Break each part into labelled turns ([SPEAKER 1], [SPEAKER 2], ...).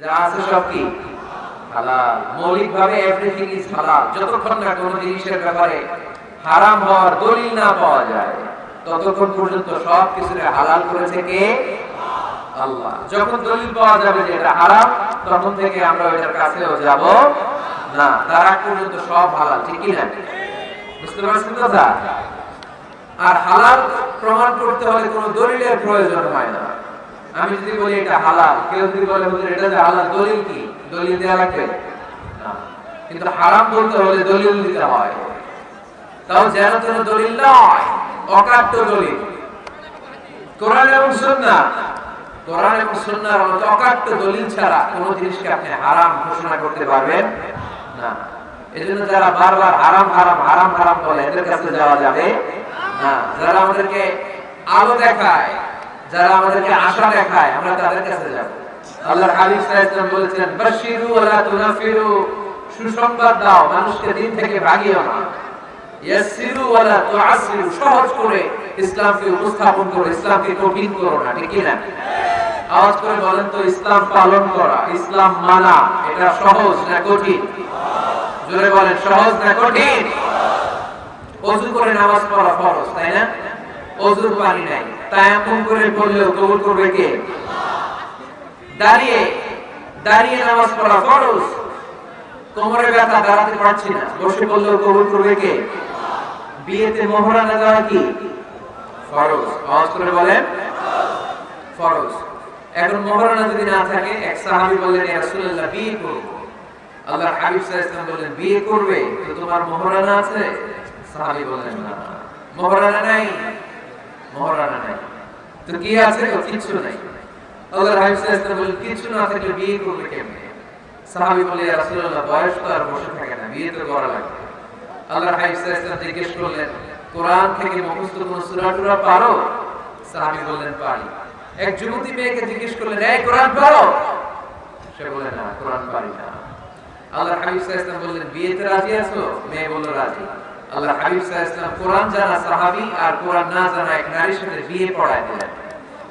[SPEAKER 1] যা আছে সব কি? হালাল। মৌলিক এভরিথিং ইজ হালাল। যতক্ষণ না কোনো জিনিসের ব্যাপারে হারাম হওয়ার দলিল না পাওয়া যায়, ততক্ষণ পর্যন্ত সব কিছুরে হালাল করেছে কে? আল্লাহ। যখন দলিল পাওয়া যাবে যে এটা হারাম, তখন থেকে আমরা কাছেও যাব না। তার আগ পর্যন্ত সব হালাল না? বুঝতে পারছেন কথা? আর হালাল প্রমাণ করতে হলে কোনো দলিলের প্রয়োজন হয় না। আমি যদি বলি এটা হালাল, কেউ যদি বলে, হুজুর, এটা যে হালাল, দলিল কি? দলিল দেওয়া লাগবে? না। কিন্তু হারাম বলতে হলে দলিল দিতে হয়। তাও যেন যেন দলিল নয়, অকাট্য দলিল। কোরআন এবং সুন্নাহ, কোরআন এবং সুন্নাহর মতো অকাট্য দলিল ছাড়া কোনো জিনিসকে আপনি হারাম ঘোষণা করতে পারবেন না। এজন্য যারা বারবার হারাম হারাম হারাম হারাম বলে, এদের কাছে যাওয়া যাবে না। যারা আমাদেরকে আলো দেখায় যারা আমাদেরকে আশা দেখায়, আমরা তাদের কাছে যাব। আল্লাহর হাবিব সাল্লাল্লাহু আলাইহি বলেছেন বাশিরু ওয়ালা তুনাফিরু। সুসংবাদ দাও, মানুষকে দিন থেকে ভাগিও না। ইয়াসিরু ওয়ালা তুআসিরু সহজ করে ইসলামকে উপস্থাপন করো, ইসলামকে কঠিন করো না, ঠিক না আওয়াজ করে বলেন তো, ইসলাম পালন করা, ইসলাম মানা, এটা সহজ না কঠিন? জোরে বলেন, সহজ না কঠিন? অজু করে নামাজ পড়া ফরজ, তাই না? অজুর পানি নাই। তায়াম্মুম করে পড়লেও কবুল করবে কে? দাঁড়িয়ে দাঁড়িয়ে নামাজ পড়া ফরজ। কোমরে ব্যথা দাঁড়াতে পারছি না। বসে পড়লেও কবুল করবে কে? বিয়েতে মোহরানা দেওয়া কি? ফরজ। আওয়াজ করে বলেন, ফরজ। এখন মোহরানা যদি না থাকে, এক সাহাবী বললেন রাসূলুল্লাহ, বিয়ে করব। আল্লাহর হাবিব সাল্লাল্লাহু বললেন, বিয়ে করবে? তো তোমার মোহরানা আছে? সাহাবী বললেন, না। মোহরানা নাই? মোহরানা থাকে মুখস্থ টুরা পারো? সাহাবী বললেন, পারি। এক যুবতী মেয়েকে জিজ্ঞেস করলেন, এই কোরআন পারো? সে বলে না, কোরআন পারি না। আল্লাহর হাবিব বললেন, বিয়েতে রাজি আছো? মেয়ে বলল, রাজি। আল্লাহর হাবিব ওয়াসাল্লাম কোরআন জানা সাহাবী আর কোরআন না জানা এক নারীর সাথে বিয়ে পড়ায় দিলেন।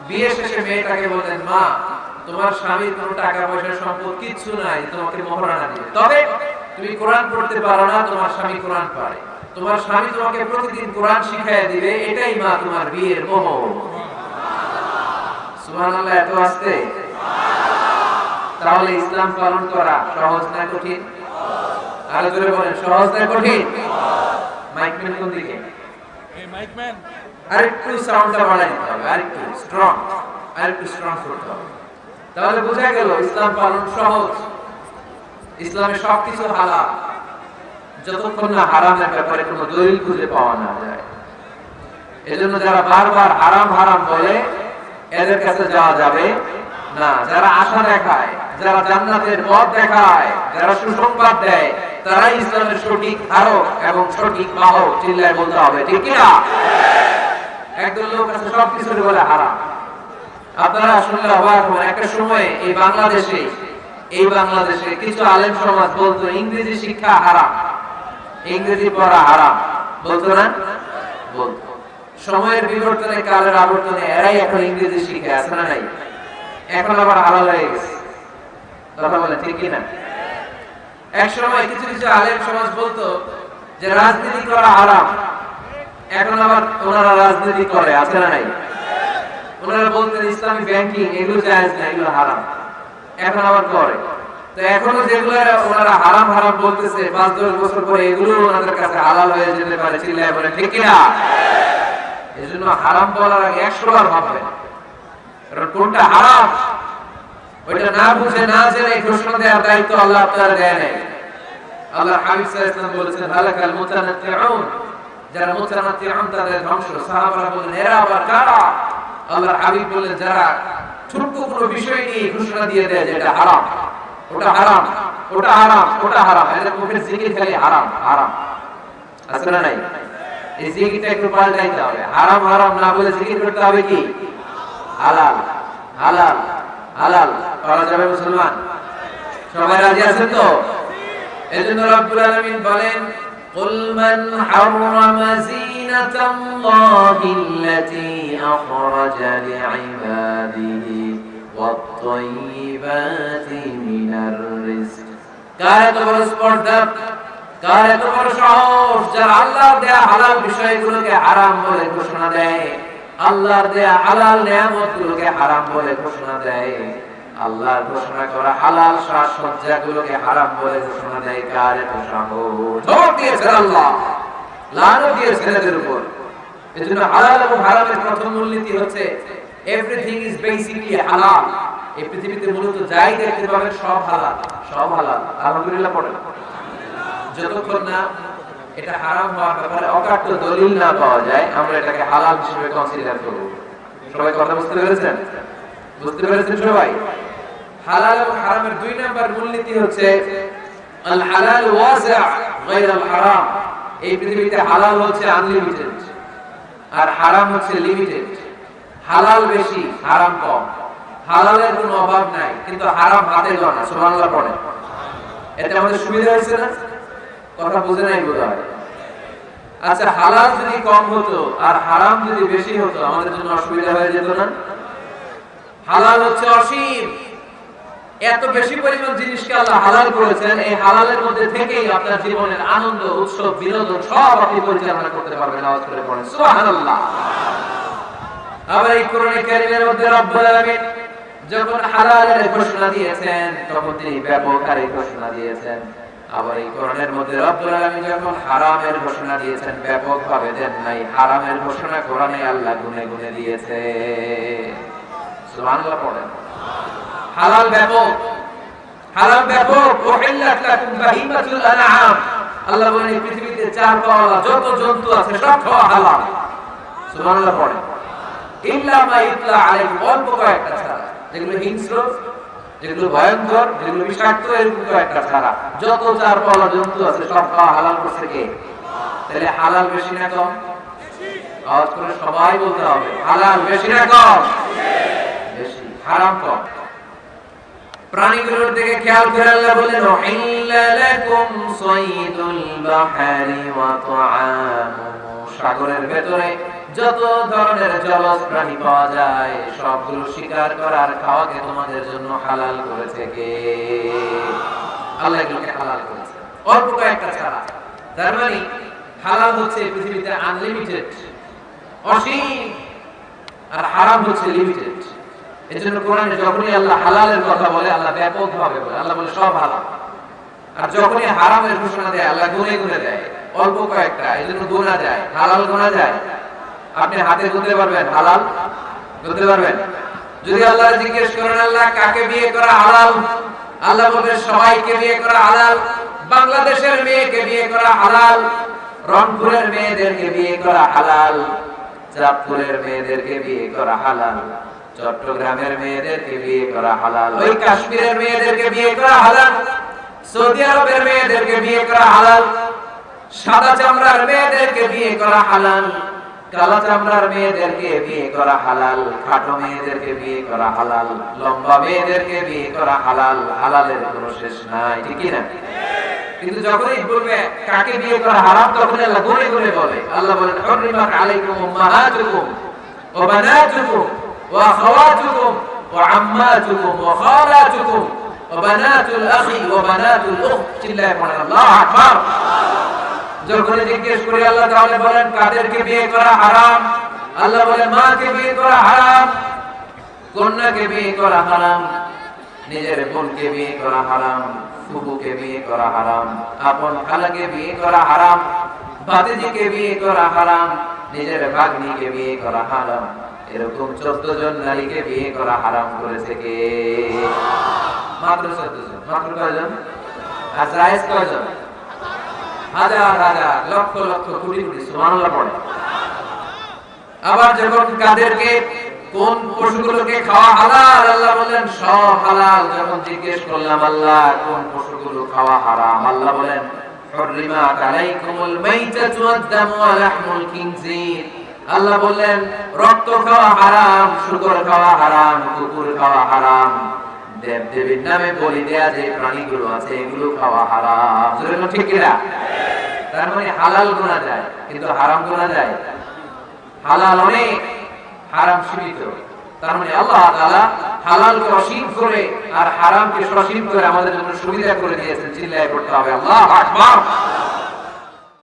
[SPEAKER 1] বিয়ে শেষে মেয়েটাকে বললেন, মা, তোমার স্বামীর কোনো টাকা পয়সা সম্পদ কিচ্ছু নাই, তোমাকে মোহরানা দিবে। তবে তুমি কোরআন পড়তে পারো না, তোমার স্বামী কোরআন পারে। তোমার স্বামী তোমাকে প্রতিদিন কোরআন শিখাইয়া দিবে, এটাই মা তোমার বিয়ের মোহ। সুবহানাল্লাহ, এত আসতে? তাহলে ইসলাম পালন করা সহজ না কঠিন? আরও বলেন, সহজ না কঠিন? মাইকম্যান কোন দিকে আরেকটু সাউন্ডটা বাড়াই দিতে হবে আরেকটু স্ট্রং আরেকটু স্ট্রং করতে হবে তাহলে বোঝা গেল ইসলাম পালন সহজ। ইসলামে সবকিছু হালাল। যতক্ষণ না হারামের ব্যাপারে কোনো দলিল খুঁজে পাওয়া না যায়। এজন্য যারা বারবার হারাম হারাম বলে এদের কাছে যাওয়া যাবে না। যারা আশা দেখায় যারা জান্নাতের পথ দেখায় যারা সুসংবাদ দেয় তারাই ইসলামের সঠিক ধারক এবং সঠিক বাহক চিল্লায় বলতে হবে, ঠিক কিনা? একদল লোক আছে সব কিছু বলে হারাম। আপনারা শুনলে অবাক হবেন, একটা সময় এই বাংলাদেশে এই বাংলাদেশে কিছু আলেম সমাজ বলতো, ইংরেজি শিক্ষা হারাম, ইংরেজি পড়া হারাম। বলতো না? বলতো। সময়ের বিবর্তনে, কালের আবর্তনে এরাই এখন ইংরেজি শিখে আছে না নাই? এখন আবার হালাল হয়ে গেছে। কথা বলে ঠিক কিনা? এক কিছু কিছু আলেম সমাজ বলতো যে রাজনীতি করা হারাম। এখন আবার ওনারা রাজনীতি করে, আছে না নাই? ওনারা বলতেন, ইসলামী ব্যাংকিং, এগুলো জায়েজ না, এগুলো হারাম। এখন আবার করে। তো এখনও যেগুলো ওনারা হারাম হারাম বলতেছে, পাঁচ দশ বছর পরে এগুলো ওনাদের কাছে হালাল হয়ে যেতে পারে, চিল্লায় বলে, ঠিক কিনা? এই জন্য হারাম বলার আগে একশো বার ভাববেন কোনটা হারাম? ওইটা না বুঝে না জেনে ঘোষণা দেওয়ার দায়িত্ব আল্লাহ আপনার দেয় নাই। আল্লাহ হাবিব সাল্লাল্লাহু বলেছেন হালাকাল মুতানাত্তিউন যারা মুতানাত্তিউন তাদের ধ্বংস। সাহাবারা বলেন এরা আবার কারা? আল্লাহর হাবিব বলেন যারা ছোট্ট কোনো বিষয় নিয়ে ঘোষণা দিয়ে দেয় যে এটা হারাম, ওটা হারাম ওটা হারাম ওটা হারাম, এদের মুখের জিকির খালি হারাম হারাম। আছে না নাই? এই জিকিরটা একটু পাল্টাইতে হবে। হারাম হারাম না বলে জিকির করতে হবে কি? হালাল হালাল হালাল। করা যাবে মুসলমান সবাই রাজি আছেন তো এজন্য রব্বুল আলামিন বলেন قل من حرم زينة الله التي أخرج لعباده والطيبات من الرزق কার এত বড় স্পর্ধা কার এত বড় সাহস যারা আল্লাহর দেয়া হালাল বিষয়গুলোকে হারাম বলে ঘোষণা দেয় আল্লাহর দেয়া হালাল নিয়ামত গুলোকে হারাম বলে ঘোষণা দেয় আল্লাহর ঘোষণা করা হালাল সাজসজ্জা গুলোকে হারাম বলে ঘোষণা দেয় কার আল্লাহ। এদের উপর। এজন্য হালাল এবং হারামের প্রথম মূলনীতি হচ্ছে এভরিথিং ইজ হালাল এই পৃথিবীতে মূলত যাই দেখতে পাবেন সব হালাল সব হালাল। আলহামদুলিল্লাহ পড়েন। যতক্ষণ না এটা হারাম হওয়ার ব্যাপারে অকাট্য দলিল না পাওয়া যায়, আমরা এটাকে হালাল হিসেবে কনসিডার করব। সবাই কথা বুঝতে পেরেছেন? বুঝতে পেরেছেন সবাই? হালাল এবং হারামের দুই নাম্বার মূলনীতি হচ্ছে আল হালাল ওয়াসিআ গায়র আল হারাম। এই পৃথিবীতে হালাল হচ্ছে আনলিমিটেড আর হারাম হচ্ছে লিমিটেড হালাল বেশি, হারাম কম। হালালের কোনো অভাব নাই, কিন্তু হারাম হাতে গনা সুবহানাল্লাহ পড়ে এতে আমাদের সুবিধা হয়েছে না? কথা বুঝে নাই বোধ আচ্ছা হালাল যদি কম হতো আর হারাম যদি বেশি হতো, আমাদের জন্য অসুবিধা হয়ে যেত না? হালাল হচ্ছে অসীম। এত বেশি পরিমাণ জিনিসকে আল্লাহ হালাল করেছেন, এই হালালের মধ্যে থেকেই আপনার জীবনের আনন্দ, উৎসব, বিনোদন সব আপনি পরিচালনা করতে পারবেন আওয়াজ করে পড়েন। সুবহানাল্লাহ। আবার এই কোরআনে কারীমের মধ্যে রব্বুল আলামিন যখন হালালের ঘোষণা দিয়েছেন, তখন তিনি ব্যাপক আরে ঘোষণা দিয়েছেন। আবার এই কোরআনের মধ্যে রব্বুল আলামিন যখন হারামের ঘোষণা দিয়েছেন ব্যাপক ভাবে দেন নাই, হারামের ঘোষণা কোরআনে আল্লাহ গুনে গুনে দিয়েছে। সুবহানাল্লাহ পড়েন। হালাল ব্যাপক। হালাল ব্যাপক। উহিল্লাত লাকুম বাহিমাতুল আনআম। আল্লাহ বলেন পৃথিবীতে চার পাওয়া যত জন্তু আছে, সব খাওয়া হালাল। সুবহানাল্লাহ পড়েন ইল্লা মা ইতলা আলাইহি, অল্প কয়েকটা ছাড়া। যেগুলো হিংস্র, যেগুলো ভয়ঙ্কর, যেগুলো বিষাক্ত, এরকম কয়েকটা ছাড়া। যত চার পাওয়া জন্তু আছে, সব খাওয়া হালাল করছে কে? তাহলে হালাল বেশি না কম? আওয়াজ করে সবাই বলতে হবে, হালাল বেশি না কম? বেশি। হারাম কম। প্রাণীগুলোর দিকে খেয়াল করে আল্লাহ বলেন সাইদুল বাহরি ওয়া সাগরের যত ধরনের জলজ প্রাণী পাওয়া যায়, সবগুলো শিকার করার খাওয়াকে তোমাদের জন্য হালাল করেছে কে? আল্লাহ এগুলোকে হালাল করেছে। অল্প কয়েকটা ছাড়া। তার মানে হালাল হচ্ছে পৃথিবীতে আনলিমিটেড অসীম আর হারাম হচ্ছে লিমিটেড এই জন্য কোরআনে যখনই আল্লাহ হালালের কথা বলে, আল্লাহ ব্যাপক ভাবে বলে, আল্লাহ বলে সব হালাল। আর যখনই হারামের ঘোষণা দেয়, আল্লাহ গুনে গুনে দেয়, অল্প কয়েকটা এই জন্য গোনা যায়, হালাল গোনা যায়। আপনি হাতে গুনতে পারবেন, হালাল গুনতে পারবেন। যদি আল্লাহ জিজ্ঞেস করেন, আল্লাহ, কাকে বিয়ে করা হালাল? আল্লাহ বলবেন, সবাইকে বিয়ে করা হালাল, বাংলাদেশের মেয়েকে বিয়ে করা হালাল, রংপুরের মেয়েদেরকে বিয়ে করা হালাল, চাঁদপুরের মেয়েদেরকে বিয়ে করা হালাল। চট্টগ্রামের মেয়েদেরকে বিয়ে করা হালাল। ওই কাশ্মীরের মেয়েদেরকে বিয়ে করা হালাল। সৌদি আরবের মেয়েদেরকে বিয়ে করা হালাল। সাদা চামড়ার মেয়েদেরকে বিয়ে করা হালাল। কালা চামড়ার মেয়েদেরকে বিয়ে করা হালাল। খাটো মেয়েদেরকে বিয়ে করা হালাল। লম্বা মেয়েদেরকে বিয়ে করা হালাল। হালালের কোনো শেষ নাই ঠিক না? কিন্তু যখনই বলবে, কাকে বিয়ে করা হারাম? তখন আল্লাহ গুনে গুনে বলে। আল্লাহ বলেন আলাইকুম উম্মাহাতুকুম ওয়া বানাতুকুম ওয়া খালাতুকুম ওয়া বানাতুল আখি ওয়া বানাতুল চিল্লায় পড়েন আল্লাহু আকবার। যখন জিজ্ঞেস করি, আল্লাহ তাহলে বলেন, কাদেরকে বিয়ে করা হারাম? আল্লাহ বলে মাকে বিয়ে করা হারাম? কন্যাকে বিয়ে করা হারাম? নিজের বোনকে বিয়ে করা হারাম? ফুপুকে বিয়ে করা হারাম? আপন খালাকে বিয়ে করা হারাম? ভাতিজিকে বিয়ে করা হারাম? নিজের ভাগ্নিকে বিয়ে করা হারাম? এরকম চোদ্দ জন নারীকে বিয়ে করা হারাম করেছে কে মাত্র চোদ্দ জন মাত্র কয়জন আর জায়েজ কয়জন হাজার হাজার লক্ষ লক্ষ কোটি কোটি সুবহানাল্লাহ পড়ে আবার যখন কাদেরকে কোন পশুগুলোকে খাওয়া হালাল আল্লাহ বলেন সব হালাল যখন জিজ্ঞেস করলাম আল্লাহ কোন পশুগুলো খাওয়া হারাম আল্লাহ বলেন حرمت عليكم الميتة والدم ولحم الخنزير আল্লাহ বললেন, রক্ত খাওয়া হারাম, শুকর খাওয়া হারাম, কুকুর খাওয়া হারাম। দেব দেবীর নামে বলি দেয়া যে প্রাণীগুলো আছে, এগুলো খাওয়া হারাম। ঠিক কিনা? তার মানে হালাল গোনা যায়, কিন্তু হারাম গোনা যায়। হালাল অনেক, হারাম সীমিত। তার মানে আল্লাহ তাআলা হালালকে অসীম করে আর হারামকে সসীম করে আমাদের জন্য সুবিধা করে দিয়েছেন, চিল্লায় করতে হবে। আল্লাহ আকবার।